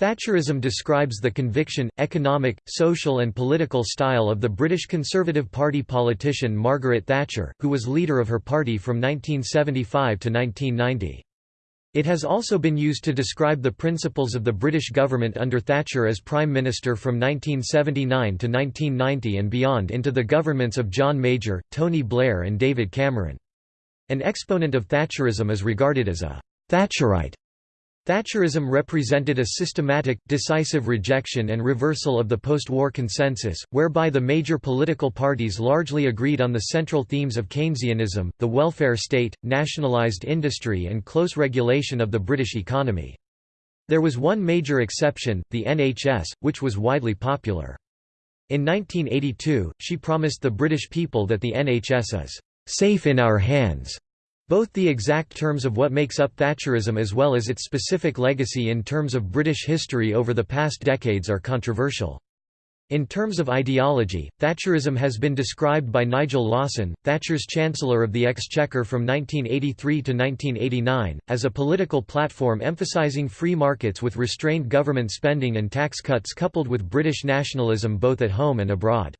Thatcherism describes the conviction, economic, social and political style of the British Conservative Party politician Margaret Thatcher, who was leader of her party from 1975 to 1990. It has also been used to describe the principles of the British government under Thatcher as Prime Minister from 1979 to 1990 and beyond into the governments of John Major, Tony Blair and David Cameron. An exponent of Thatcherism is regarded as a «Thatcherite» Thatcherism represented a systematic, decisive rejection and reversal of the post-war consensus, whereby the major political parties largely agreed on the central themes of Keynesianism, the welfare state, nationalised industry and close regulation of the British economy. There was one major exception, the NHS, which was widely popular. In 1982, she promised the British people that the NHS is «safe in our hands» Both the exact terms of what makes up Thatcherism as well as its specific legacy in terms of British history over the past decades are controversial. In terms of ideology, Thatcherism has been described by Nigel Lawson, Thatcher's Chancellor of the Exchequer from 1983 to 1989, as a political platform emphasising free markets with restrained government spending and tax cuts coupled with British nationalism both at home and abroad.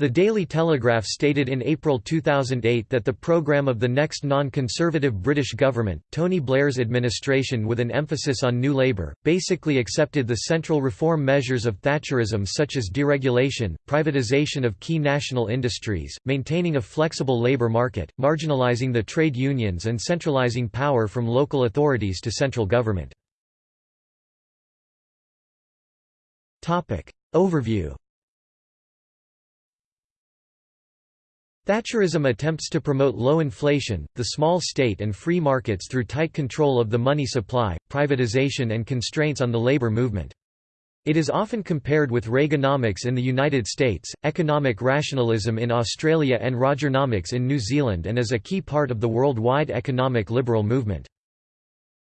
The Daily Telegraph stated in April 2008 that the programme of the next non-conservative British government, Tony Blair's administration with an emphasis on New Labour, basically accepted the central reform measures of Thatcherism such as deregulation, privatisation of key national industries, maintaining a flexible labour market, marginalising the trade unions and centralising power from local authorities to central government. Overview Thatcherism attempts to promote low inflation, the small state and free markets through tight control of the money supply, privatization and constraints on the labor movement. It is often compared with Reaganomics in the United States, economic rationalism in Australia and Rogernomics in New Zealand and is a key part of the worldwide economic liberal movement.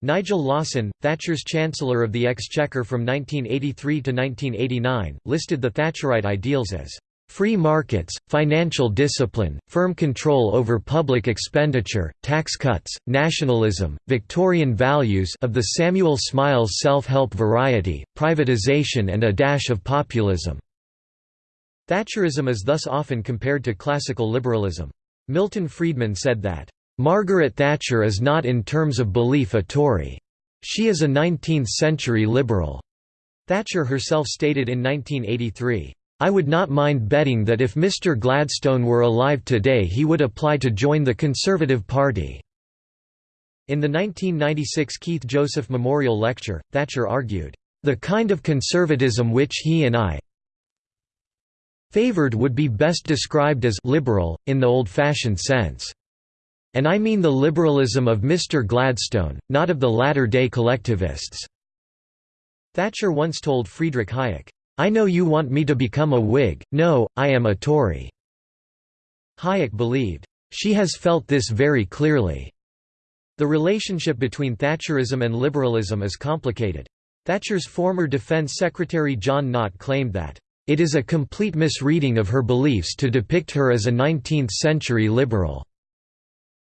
Nigel Lawson, Thatcher's Chancellor of the Exchequer from 1983 to 1989, listed the Thatcherite ideals as Free markets, financial discipline, firm control over public expenditure, tax cuts, nationalism, Victorian values of the Samuel Smiles self-help variety, privatization and a dash of populism." Thatcherism is thus often compared to classical liberalism. Milton Friedman said that, "...Margaret Thatcher is not in terms of belief a Tory. She is a 19th-century liberal." Thatcher herself stated in 1983, I would not mind betting that if Mr Gladstone were alive today he would apply to join the Conservative Party." In the 1996 Keith Joseph Memorial Lecture, Thatcher argued, "...the kind of conservatism which he and I favored would be best described as liberal, in the old-fashioned sense. And I mean the liberalism of Mr Gladstone, not of the latter-day collectivists." Thatcher once told Friedrich Hayek, I know you want me to become a Whig, no, I am a Tory." Hayek believed, "...she has felt this very clearly." The relationship between Thatcherism and liberalism is complicated. Thatcher's former Defense Secretary John Nott claimed that, "...it is a complete misreading of her beliefs to depict her as a 19th-century liberal."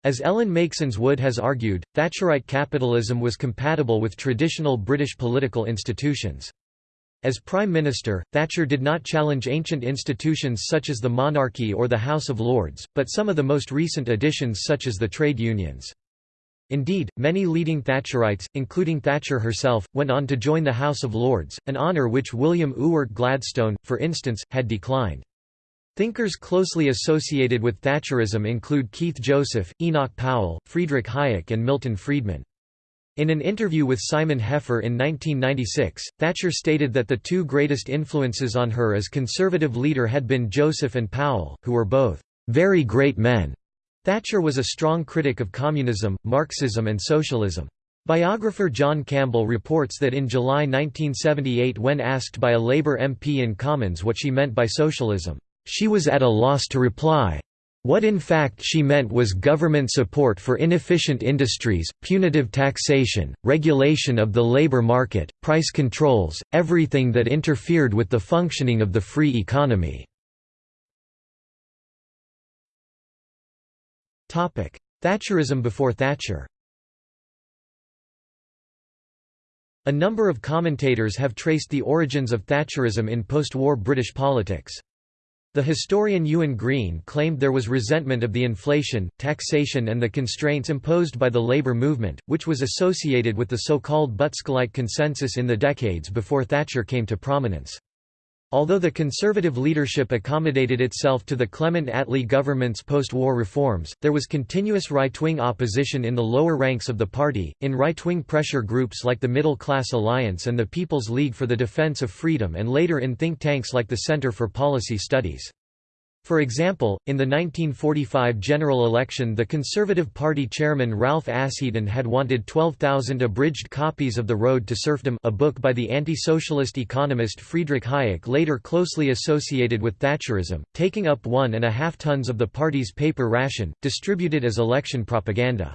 As Ellen Meiksins Wood has argued, Thatcherite capitalism was compatible with traditional British political institutions. As Prime Minister, Thatcher did not challenge ancient institutions such as the monarchy or the House of Lords, but some of the most recent additions such as the trade unions. Indeed, many leading Thatcherites, including Thatcher herself, went on to join the House of Lords, an honour which William Ewart Gladstone, for instance, had declined. Thinkers closely associated with Thatcherism include Keith Joseph, Enoch Powell, Friedrich Hayek and Milton Friedman. In an interview with Simon Heffer in 1996, Thatcher stated that the two greatest influences on her as conservative leader had been Joseph and Powell, who were both very great men. Thatcher was a strong critic of communism, Marxism and socialism. Biographer John Campbell reports that in July 1978 when asked by a Labour MP in Commons what she meant by socialism, she was at a loss to reply. What in fact she meant was government support for inefficient industries, punitive taxation, regulation of the labor market, price controls, everything that interfered with the functioning of the free economy. Thatcherism before Thatcher A number of commentators have traced the origins of Thatcherism in post-war British politics. The historian Ewan Green claimed there was resentment of the inflation, taxation and the constraints imposed by the labour movement, which was associated with the so-called Butskellite consensus in the decades before Thatcher came to prominence. Although the conservative leadership accommodated itself to the Clement Attlee government's post-war reforms, there was continuous right-wing opposition in the lower ranks of the party, in right-wing pressure groups like the Middle Class Alliance and the People's League for the Defence of Freedom and later in think tanks like the Centre for Policy Studies. For example, in the 1945 general election the Conservative Party chairman Ralph Asheton had wanted 12,000 abridged copies of The Road to Serfdom a book by the anti-socialist economist Friedrich Hayek later closely associated with Thatcherism, taking up one and a half tons of the party's paper ration, distributed as election propaganda.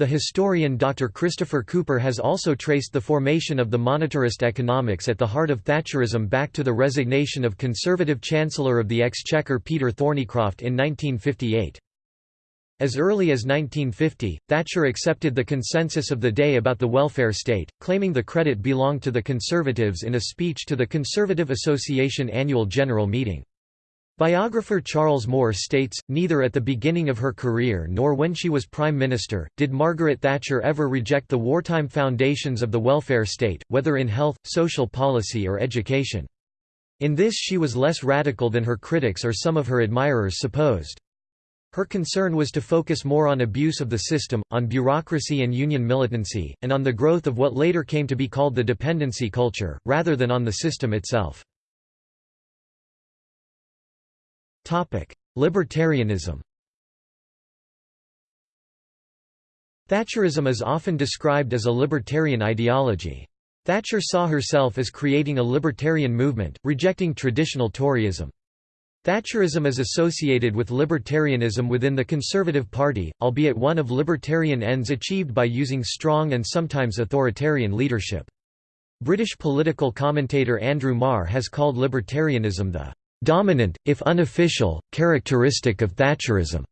The historian Dr. Christopher Cooper has also traced the formation of the monetarist economics at the heart of Thatcherism back to the resignation of Conservative Chancellor of the Exchequer Peter Thorneycroft in 1958. As early as 1950, Thatcher accepted the consensus of the day about the welfare state, claiming the credit belonged to the Conservatives in a speech to the Conservative Association annual general meeting. Biographer Charles Moore states, neither at the beginning of her career nor when she was Prime Minister, did Margaret Thatcher ever reject the wartime foundations of the welfare state, whether in health, social policy or education. In this she was less radical than her critics or some of her admirers supposed. Her concern was to focus more on abuse of the system, on bureaucracy and union militancy, and on the growth of what later came to be called the dependency culture, rather than on the system itself. Libertarianism Thatcherism is often described as a libertarian ideology. Thatcher saw herself as creating a libertarian movement, rejecting traditional Toryism. Thatcherism is associated with libertarianism within the Conservative Party, albeit one of libertarian ends achieved by using strong and sometimes authoritarian leadership. British political commentator Andrew Marr has called libertarianism the dominant, if unofficial, characteristic of Thatcherism.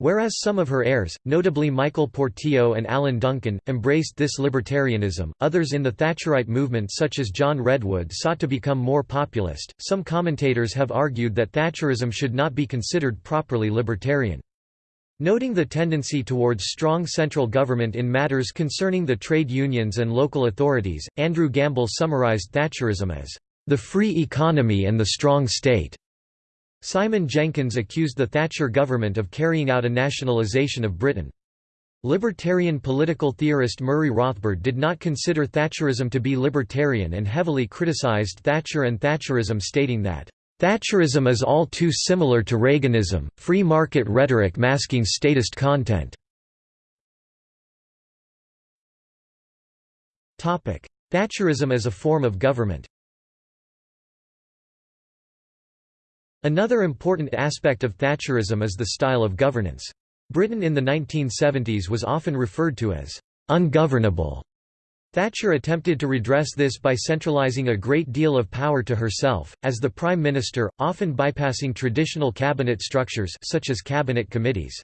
Whereas some of her heirs, notably Michael Portillo and Alan Duncan, embraced this libertarianism, others in the Thatcherite movement such as John Redwood sought to become more populist. Some commentators have argued that Thatcherism should not be considered properly libertarian. Noting the tendency towards strong central government in matters concerning the trade unions and local authorities, Andrew Gamble summarized Thatcherism as the free economy and the strong state. Simon Jenkins accused the Thatcher government of carrying out a nationalisation of Britain. Libertarian political theorist Murray Rothbard did not consider Thatcherism to be libertarian and heavily criticised Thatcher and Thatcherism stating that, "...Thatcherism is all too similar to Reaganism, free market rhetoric masking statist content." Thatcherism as a form of government Another important aspect of Thatcherism is the style of governance. Britain in the 1970s was often referred to as ungovernable. Thatcher attempted to redress this by centralising a great deal of power to herself, as the Prime Minister, often bypassing traditional cabinet structures such as cabinet committees.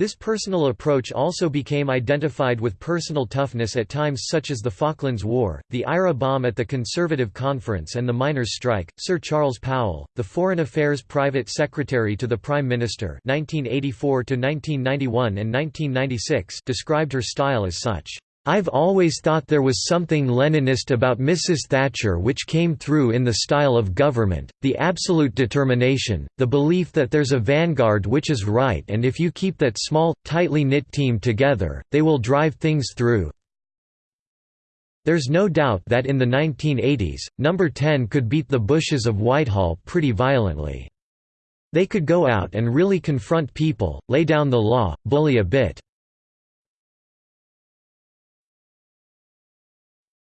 This personal approach also became identified with personal toughness at times such as the Falklands War, the IRA bomb at the Conservative Conference and the miners' strike. Sir Charles Powell, the Foreign Affairs Private Secretary to the Prime Minister 1984 1991 and 1996 described her style as such. I've always thought there was something Leninist about Mrs. Thatcher which came through in the style of government, the absolute determination, the belief that there's a vanguard which is right and if you keep that small, tightly knit team together, they will drive things through. There's no doubt that in the 1980s, Number 10 could beat the Bushes of Whitehall pretty violently. They could go out and really confront people, lay down the law, bully a bit.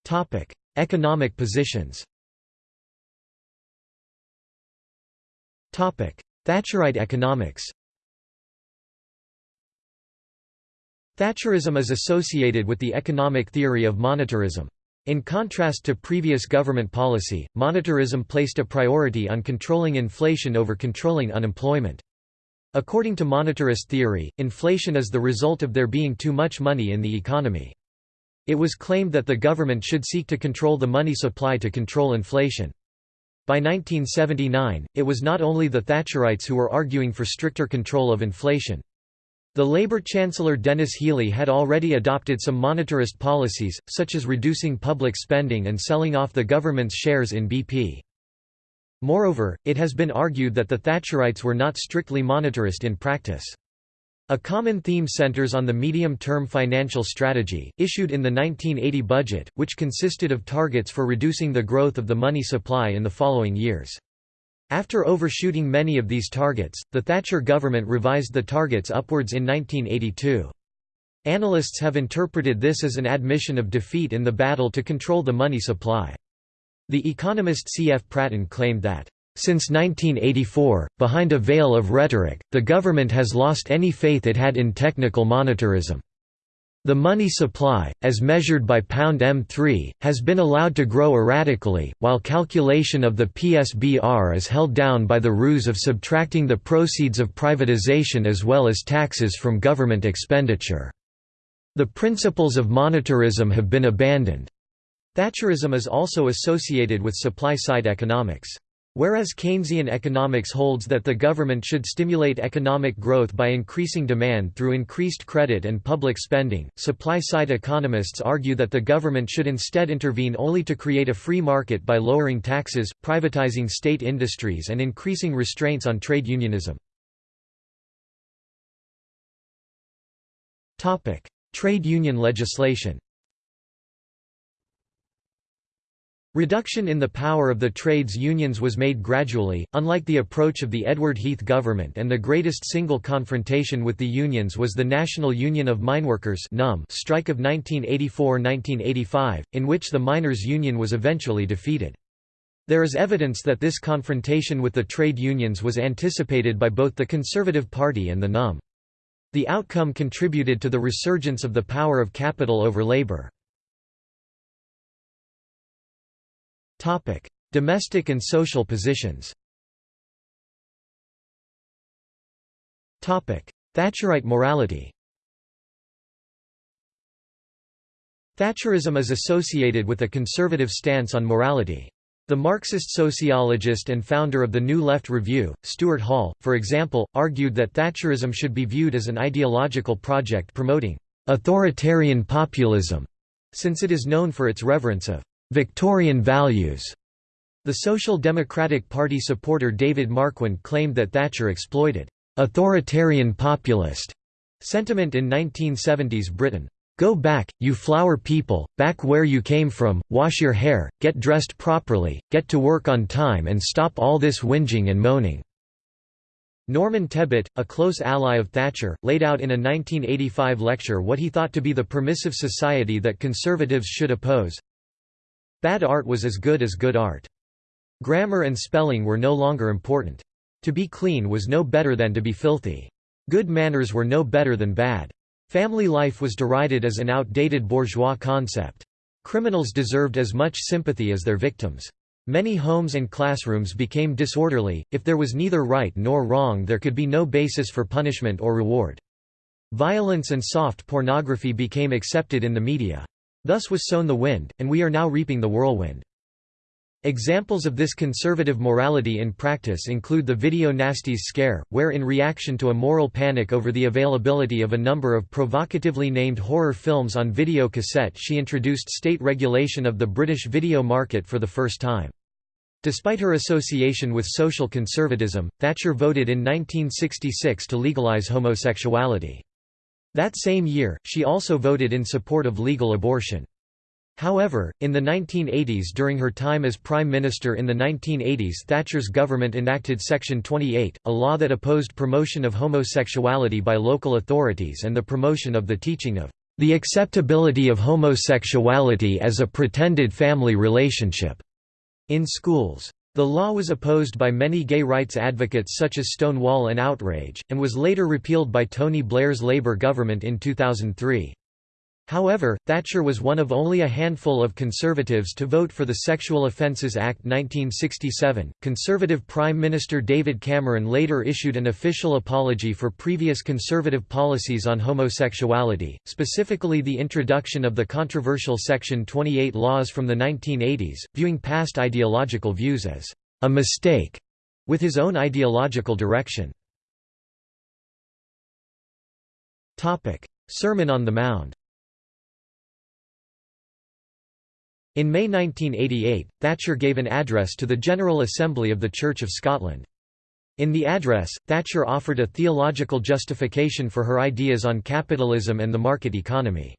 Topic: Economic positions. Topic: Thatcherite economics. Thatcherism is associated with the economic theory of monetarism. In contrast to previous government policy, monetarism placed a priority on controlling inflation over controlling unemployment. According to monetarist theory, inflation is the result of there being too much money in the economy. It was claimed that the government should seek to control the money supply to control inflation. By 1979, it was not only the Thatcherites who were arguing for stricter control of inflation. The Labour Chancellor Denis Healey had already adopted some monetarist policies, such as reducing public spending and selling off the government's shares in BP. Moreover, it has been argued that the Thatcherites were not strictly monetarist in practice. A common theme centers on the medium-term financial strategy, issued in the 1980 budget, which consisted of targets for reducing the growth of the money supply in the following years. After overshooting many of these targets, the Thatcher government revised the targets upwards in 1982. Analysts have interpreted this as an admission of defeat in the battle to control the money supply. The economist C. F. Pratten claimed that since 1984, behind a veil of rhetoric, the government has lost any faith it had in technical monetarism. The money supply, as measured by pound M3, has been allowed to grow erratically, while calculation of the PSBR is held down by the ruse of subtracting the proceeds of privatization as well as taxes from government expenditure. The principles of monetarism have been abandoned. Thatcherism is also associated with supply-side economics. Whereas Keynesian economics holds that the government should stimulate economic growth by increasing demand through increased credit and public spending, supply-side economists argue that the government should instead intervene only to create a free market by lowering taxes, privatizing state industries and increasing restraints on trade unionism. Trade union legislation Reduction in the power of the trades unions was made gradually, unlike the approach of the Edward Heath government and the greatest single confrontation with the unions was the National Union of Mineworkers strike of 1984–1985, in which the miners' union was eventually defeated. There is evidence that this confrontation with the trade unions was anticipated by both the Conservative Party and the NUM. The outcome contributed to the resurgence of the power of capital over labor. Domestic and social positions. Thatcherite morality. Thatcherism is associated with a conservative stance on morality. The Marxist sociologist and founder of the New Left Review, Stuart Hall, for example, argued that Thatcherism should be viewed as an ideological project promoting authoritarian populism, since it is known for its reverence of Victorian values. The Social Democratic Party supporter David Marquand claimed that Thatcher exploited authoritarian populist sentiment in 1970s Britain. Go back, you flower people, back where you came from, wash your hair, get dressed properly, get to work on time and stop all this whinging and moaning." Norman Tebbit, a close ally of Thatcher, laid out in a 1985 lecture what he thought to be the permissive society that conservatives should oppose. Bad art was as good as good art. Grammar and spelling were no longer important. To be clean was no better than to be filthy. Good manners were no better than bad. Family life was derided as an outdated bourgeois concept. Criminals deserved as much sympathy as their victims. Many homes and classrooms became disorderly, if there was neither right nor wrong there could be no basis for punishment or reward. Violence and soft pornography became accepted in the media. Thus was sown the wind, and we are now reaping the whirlwind. Examples of this conservative morality in practice include the Video Nasties scare, where in reaction to a moral panic over the availability of a number of provocatively named horror films on video cassette she introduced state regulation of the British video market for the first time. Despite her association with social conservatism, Thatcher voted in 1966 to legalise homosexuality. That same year, she also voted in support of legal abortion. However, in the 1980s during her time as Prime Minister in the 1980s Thatcher's government enacted Section 28, a law that opposed promotion of homosexuality by local authorities and the promotion of the teaching of the acceptability of homosexuality as a pretended family relationship in schools. The law was opposed by many gay rights advocates such as Stonewall and Outrage, and was later repealed by Tony Blair's Labour government in 2003. However, Thatcher was one of only a handful of conservatives to vote for the Sexual Offences Act 1967. Conservative Prime Minister David Cameron later issued an official apology for previous conservative policies on homosexuality, specifically the introduction of the controversial Section 28 laws from the 1980s, viewing past ideological views as a mistake with his own ideological direction. Topic: Sermon on the Mount In May 1988, Thatcher gave an address to the General Assembly of the Church of Scotland. In the address, Thatcher offered a theological justification for her ideas on capitalism and the market economy.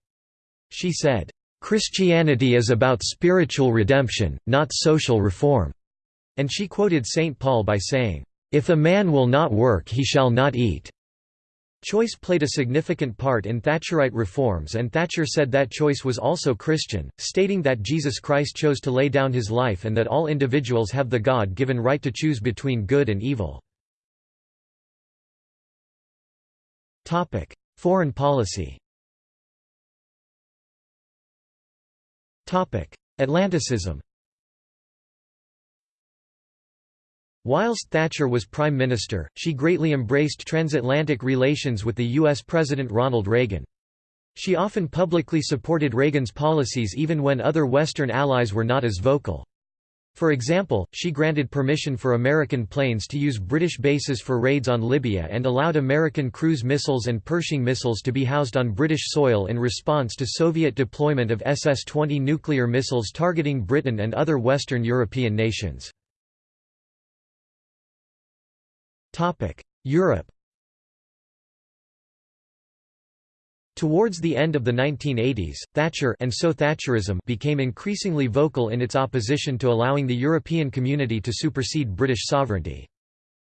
She said, "...Christianity is about spiritual redemption, not social reform." And she quoted St. Paul by saying, "...if a man will not work he shall not eat." Choice played a significant part in Thatcherite reforms and Thatcher said that choice was also Christian, stating that Jesus Christ chose to lay down his life and that all individuals have the God-given right to choose between good and evil. Foreign policy Atlanticism Whilst Thatcher was Prime Minister, she greatly embraced transatlantic relations with the U.S. President Ronald Reagan. She often publicly supported Reagan's policies even when other Western allies were not as vocal. For example, she granted permission for American planes to use British bases for raids on Libya and allowed American cruise missiles and Pershing missiles to be housed on British soil in response to Soviet deployment of SS-20 nuclear missiles targeting Britain and other Western European nations. Europe Towards the end of the 1980s, Thatcher and so Thatcherism became increasingly vocal in its opposition to allowing the European community to supersede British sovereignty.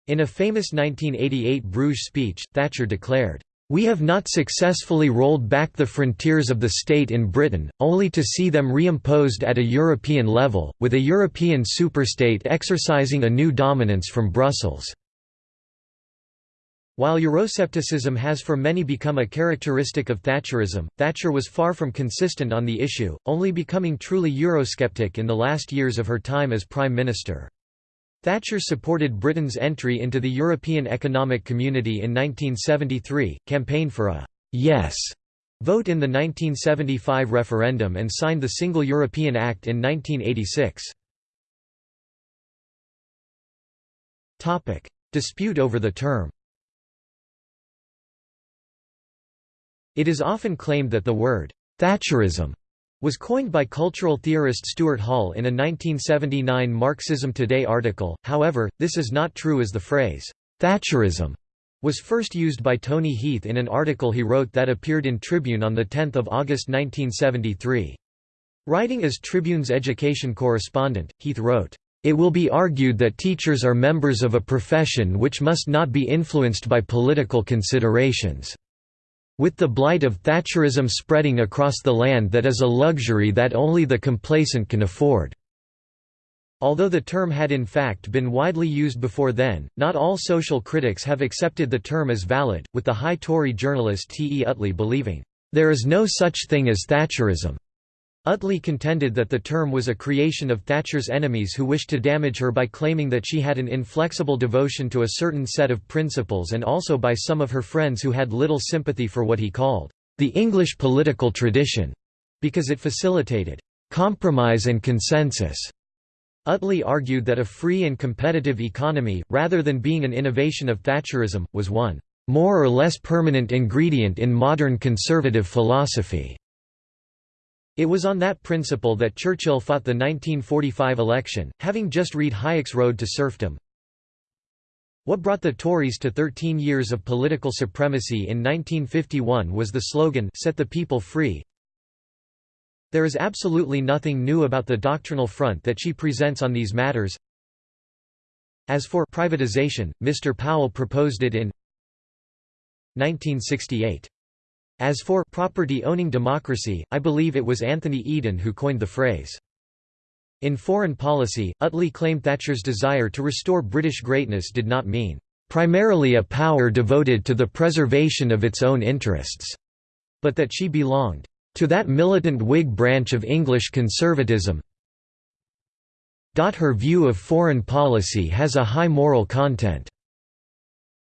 In a famous 1988 Bruges speech, Thatcher declared, "...we have not successfully rolled back the frontiers of the state in Britain, only to see them reimposed at a European level, with a European superstate exercising a new dominance from Brussels." While Euroscepticism has for many become a characteristic of Thatcherism, Thatcher was far from consistent on the issue, only becoming truly Eurosceptic in the last years of her time as Prime Minister. Thatcher supported Britain's entry into the European Economic Community in 1973, campaigned for a «yes» vote in the 1975 referendum and signed the Single European Act in 1986. Dispute over the term It is often claimed that the word, Thatcherism, was coined by cultural theorist Stuart Hall in a 1979 Marxism Today article, however, this is not true as the phrase, Thatcherism, was first used by Tony Heath in an article he wrote that appeared in Tribune on 10 August 1973. Writing as Tribune's education correspondent, Heath wrote, "...it will be argued that teachers are members of a profession which must not be influenced by political considerations." With the blight of Thatcherism spreading across the land that is a luxury that only the complacent can afford. Although the term had in fact been widely used before then, not all social critics have accepted the term as valid, with the high Tory journalist T. E. Utley believing, "...there is no such thing as Thatcherism." Utley contended that the term was a creation of Thatcher's enemies who wished to damage her by claiming that she had an inflexible devotion to a certain set of principles and also by some of her friends who had little sympathy for what he called the English political tradition, because it facilitated compromise and consensus. Utley argued that a free and competitive economy, rather than being an innovation of Thatcherism, was one more or less permanent ingredient in modern conservative philosophy. It was on that principle that Churchill fought the 1945 election, having just read Hayek's Road to Serfdom. What brought the Tories to 13 years of political supremacy in 1951 was the slogan Set the People Free. There is absolutely nothing new about the doctrinal front that she presents on these matters. As for privatization, Mr. Powell proposed it in 1968. As for property-owning democracy, I believe it was Anthony Eden who coined the phrase. In foreign policy, Utley claimed Thatcher's desire to restore British greatness did not mean, "...primarily a power devoted to the preservation of its own interests," but that she belonged, to that militant Whig branch of English conservatism her view of foreign policy has a high moral content."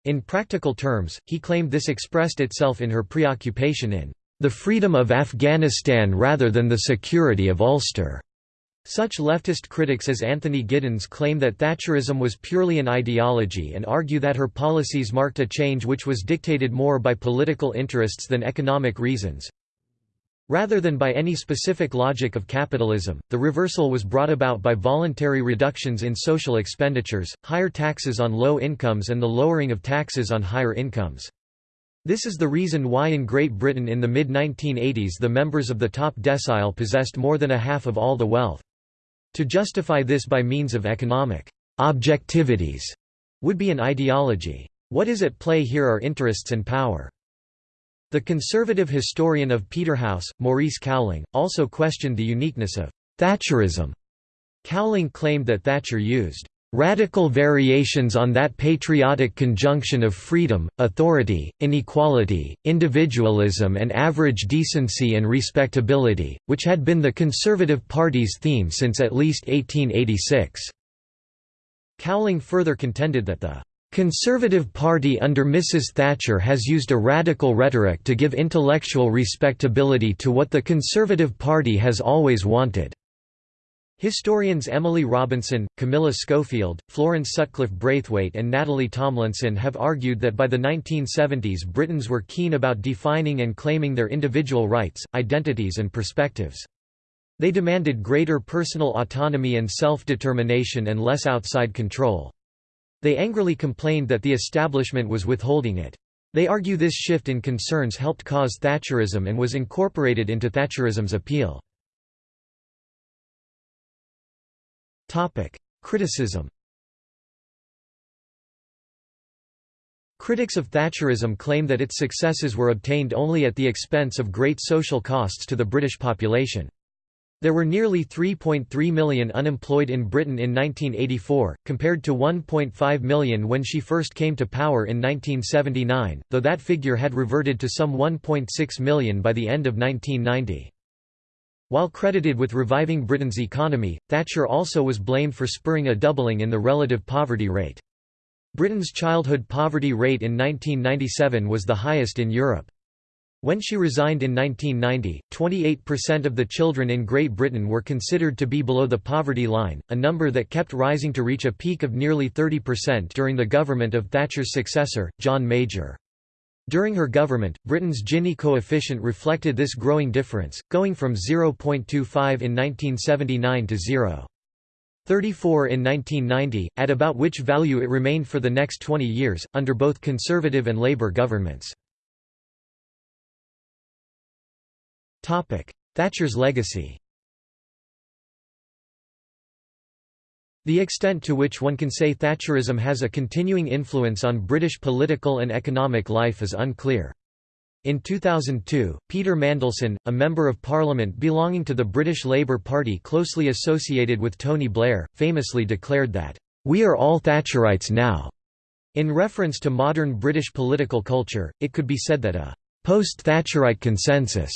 In practical terms, he claimed this expressed itself in her preoccupation in "...the freedom of Afghanistan rather than the security of Ulster." Such leftist critics as Anthony Giddens claim that Thatcherism was purely an ideology and argue that her policies marked a change which was dictated more by political interests than economic reasons. Rather than by any specific logic of capitalism, the reversal was brought about by voluntary reductions in social expenditures, higher taxes on low incomes and the lowering of taxes on higher incomes. This is the reason why in Great Britain in the mid-1980s the members of the top decile possessed more than a half of all the wealth. To justify this by means of economic objectivities would be an ideology. What is at play here are interests and power. The conservative historian of Peterhouse, Maurice Cowling, also questioned the uniqueness of Thatcherism. Cowling claimed that Thatcher used radical variations on that patriotic conjunction of freedom, authority, inequality, individualism and average decency and respectability, which had been the Conservative Party's theme since at least 1886." Cowling further contended that the Conservative Party under Mrs Thatcher has used a radical rhetoric to give intellectual respectability to what the Conservative Party has always wanted. Historians Emily Robinson, Camilla Schofield, Florence Sutcliffe Braithwaite and Natalie Thomlinson have argued that by the 1970s Britons were keen about defining and claiming their individual rights, identities and perspectives. They demanded greater personal autonomy and self-determination and less outside control. They angrily complained that the establishment was withholding it. They argue this shift in concerns helped cause Thatcherism and was incorporated into Thatcherism's appeal. Criticism Critics of Thatcherism claim that its successes were obtained only at the expense of great social costs to the British population. There were nearly 3.3 million unemployed in Britain in 1984, compared to 1.5 million when she first came to power in 1979, though that figure had reverted to some 1.6 million by the end of 1990. While credited with reviving Britain's economy, Thatcher also was blamed for spurring a doubling in the relative poverty rate. Britain's childhood poverty rate in 1997 was the highest in Europe. When she resigned in 1990, 28% of the children in Great Britain were considered to be below the poverty line, a number that kept rising to reach a peak of nearly 30% during the government of Thatcher's successor, John Major. During her government, Britain's Gini coefficient reflected this growing difference, going from 0.25 in 1979 to 0. 34 in 1990, at about which value it remained for the next 20 years, under both Conservative and Labour governments. Thatcher's legacy The extent to which one can say Thatcherism has a continuing influence on British political and economic life is unclear. In 2002, Peter Mandelson, a Member of Parliament belonging to the British Labour Party closely associated with Tony Blair, famously declared that, "...we are all Thatcherites now." In reference to modern British political culture, it could be said that a post-Thatcherite consensus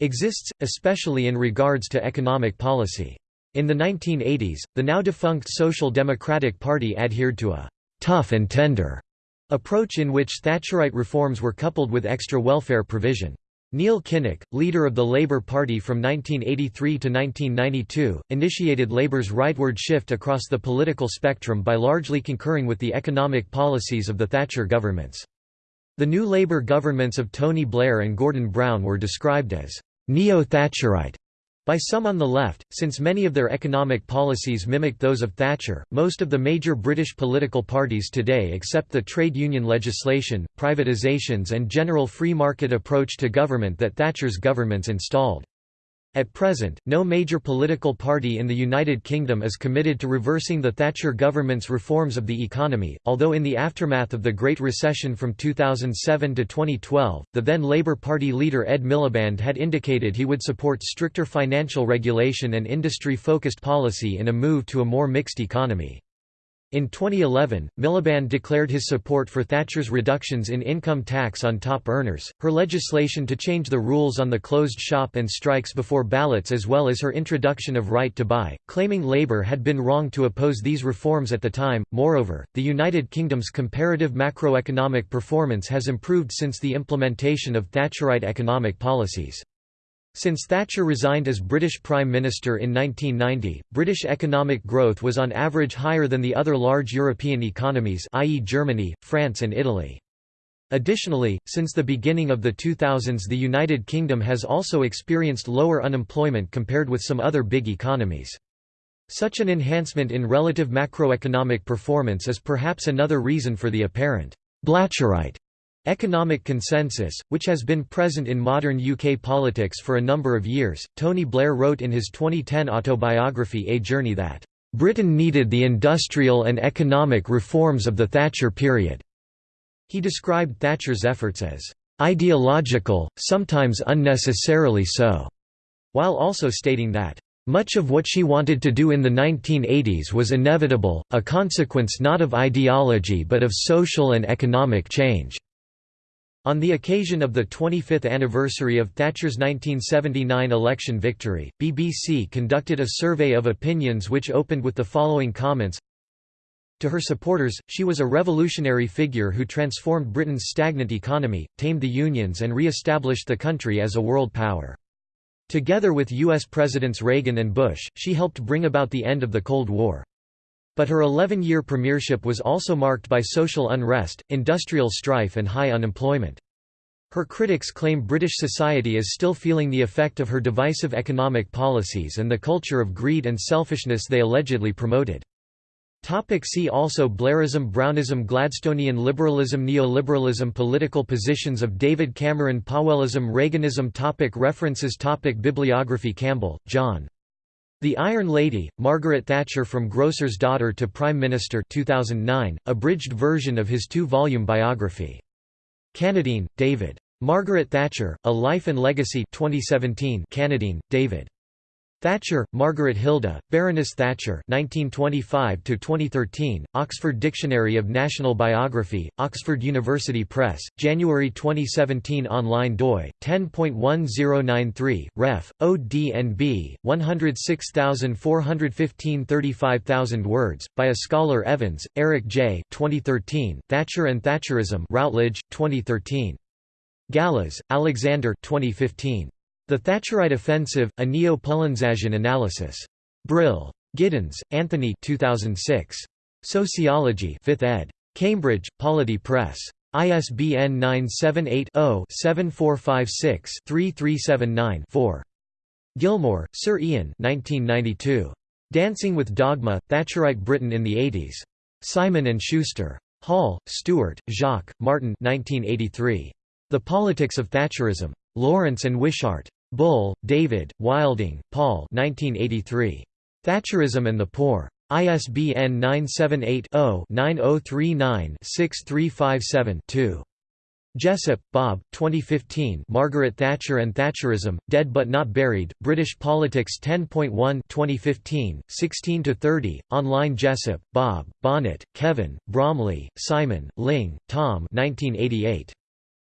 exists, especially in regards to economic policy. In the 1980s, the now defunct Social Democratic Party adhered to a «tough and tender» approach in which Thatcherite reforms were coupled with extra welfare provision. Neil Kinnock, leader of the Labour Party from 1983 to 1992, initiated Labour's rightward shift across the political spectrum by largely concurring with the economic policies of the Thatcher governments. The new Labour governments of Tony Blair and Gordon Brown were described as neo-Thatcherite by some on the left, since many of their economic policies mimicked those of Thatcher. Most of the major British political parties today accept the trade union legislation, privatisations, and general free market approach to government that Thatcher's governments installed. At present, no major political party in the United Kingdom is committed to reversing the Thatcher government's reforms of the economy, although in the aftermath of the Great Recession from 2007 to 2012, the then Labour Party leader Ed Miliband had indicated he would support stricter financial regulation and industry-focused policy in a move to a more mixed economy. In 2011, Miliband declared his support for Thatcher's reductions in income tax on top earners, her legislation to change the rules on the closed shop and strikes before ballots as well as her introduction of right to buy, claiming Labour had been wrong to oppose these reforms at the time. Moreover, the United Kingdom's comparative macroeconomic performance has improved since the implementation of Thatcherite economic policies. Since Thatcher resigned as British Prime Minister in 1990, British economic growth was on average higher than the other large European economies i.e. Germany, France and Italy. Additionally, since the beginning of the 2000s the United Kingdom has also experienced lower unemployment compared with some other big economies. Such an enhancement in relative macroeconomic performance is perhaps another reason for the apparent «Blatcherite» Economic consensus, which has been present in modern UK politics for a number of years, Tony Blair wrote in his 2010 autobiography A Journey that, "...Britain needed the industrial and economic reforms of the Thatcher period." He described Thatcher's efforts as, "...ideological, sometimes unnecessarily so," while also stating that, much of what she wanted to do in the 1980s was inevitable, a consequence not of ideology but of social and economic change. On the occasion of the 25th anniversary of Thatcher's 1979 election victory, BBC conducted a survey of opinions which opened with the following comments To her supporters, she was a revolutionary figure who transformed Britain's stagnant economy, tamed the unions and re-established the country as a world power. Together with U.S. Presidents Reagan and Bush, she helped bring about the end of the Cold War. But her 11-year premiership was also marked by social unrest, industrial strife and high unemployment. Her critics claim British society is still feeling the effect of her divisive economic policies and the culture of greed and selfishness they allegedly promoted. Topic see also Blairism Brownism Gladstonian liberalism Neoliberalism Political positions of David Cameron Powellism Reaganism topic References topic Bibliography Campbell, John. The Iron Lady, Margaret Thatcher From Grocer's Daughter to Prime Minister 2009, abridged version of his two-volume biography. Cannadine, David. Margaret Thatcher, A Life and Legacy 2017 Cannadine, David. Thatcher, Margaret Hilda, Baroness Thatcher 1925–2013, Oxford Dictionary of National Biography, Oxford University Press, January 2017 Online doi, 10.1093, ref, ODNB, 106415 35000 words, by a scholar Evans, Eric J. 2013, Thatcher and Thatcherism Routledge, 2013. Gallas, Alexander 2015. The Thatcherite Offensive, a Neo-Poulantzasian analysis. Brill. Giddens, Anthony 2006. Sociology 5th ed. Cambridge, Polity Press. ISBN 978-0-7456-3379-4. Gilmour, Sir Ian 1992. Dancing with Dogma, Thatcherite Britain in the 80s. Simon & Schuster. Hall, Stuart, Jacques, Martin 1983. The Politics of Thatcherism. Lawrence and Wishart. Bull, David, Wilding, Paul 1983. Thatcherism and the Poor. ISBN 978-0-9039-6357-2. Jessop, Bob 2015 Margaret Thatcher and Thatcherism, Dead But Not Buried, British Politics 10.1 2015, 16–30, online Jessop, Bob, Bonnett, Kevin, Bromley, Simon, Ling, Tom 1988.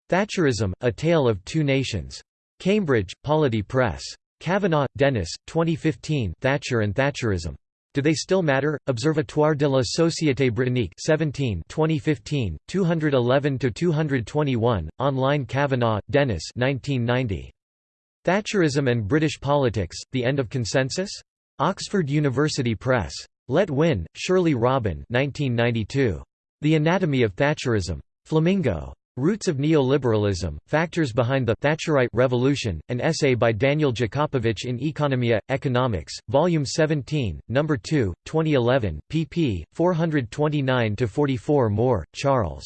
Thatcherism, A Tale of Two Nations. Cambridge, Polity Press. Kavanagh, Dennis, 2015 Thatcher and Thatcherism. Do They Still Matter? Observatoire de la Société Britannique 17 2015, 211–221, online Kavanagh, Dennis 1990. Thatcherism and British Politics, The End of Consensus? Oxford University Press. Letwin, Shirley Robin 1992. The Anatomy of Thatcherism. Flamingo. Roots of Neoliberalism, Factors Behind the Thatcherite Revolution, an essay by Daniel Jakopovich in Economia, Economics, Volume 17, No. 2, 2011, pp. 429–44 Moore, Charles.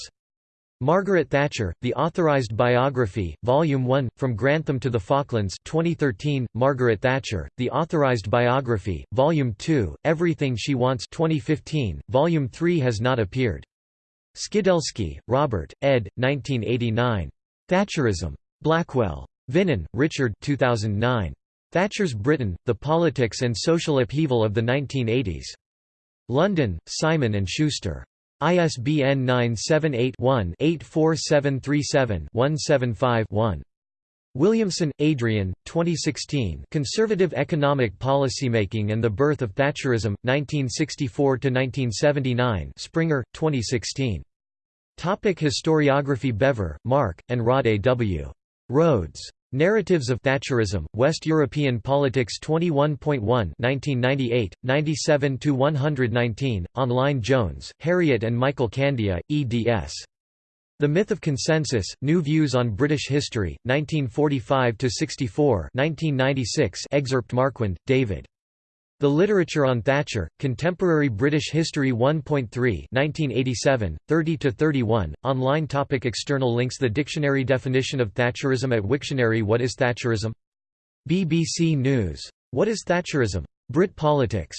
Margaret Thatcher, The Authorized Biography, Volume 1, From Grantham to the Falklands 2013, Margaret Thatcher, The Authorized Biography, Volume 2, Everything She Wants 2015, Volume 3 has not appeared. Skidelsky, Robert, ed. 1989. Thatcherism. Blackwell. Vinen, Richard 2009. Thatcher's Britain, The Politics and Social Upheaval of the 1980s. London, Simon & Schuster. ISBN 978-1-84737-175-1. Williamson, Adrian, 2016 Conservative Economic Policymaking and the Birth of Thatcherism, 1964–1979 Springer, 2016. Topic historiography Bevir, Mark, and Rod A. W. Rhodes. Narratives of Thatcherism, West European Politics 21.1 1998, 97–119, online Jones, Harriet and Michael Kandiah, eds. The Myth of Consensus, New Views on British History, 1945–64 1996 excerpt Marquand, David. The Literature on Thatcher, Contemporary British History 1.3 1987, 30–31, online topic External links The dictionary definition of Thatcherism at Wiktionary What is Thatcherism? BBC News. What is Thatcherism? Brit Politics.